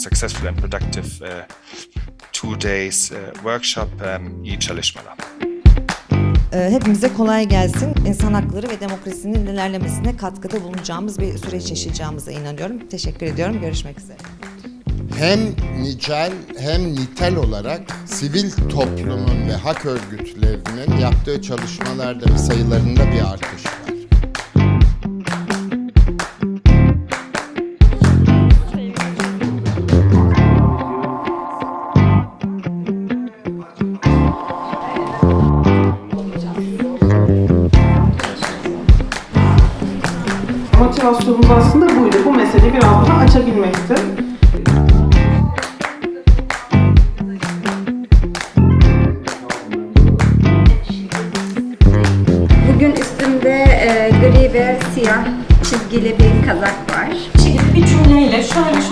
successful and productive uh, two days uh, workshop, um, iyi çalışmalar. Ee, Hepimize kolay gelsin. İnsan hakları ve demokrasinin ilerlemesine katkıda bulunacağımız bir süreç yaşayacağımıza inanıyorum. Teşekkür ediyorum. Görüşmek üzere. hem nicel hem nitel olarak sivil toplumun ve hak örgütlerinin yaptığı çalışmalarda ve sayılarında bir artış var. Motivasyonumuz aslında buydu. Bu meseleyi biraz daha açabilmekti. Bugün üstümde e, gri ve siyah çizgili bir kazak var. şekilde bir cümleyle şöyle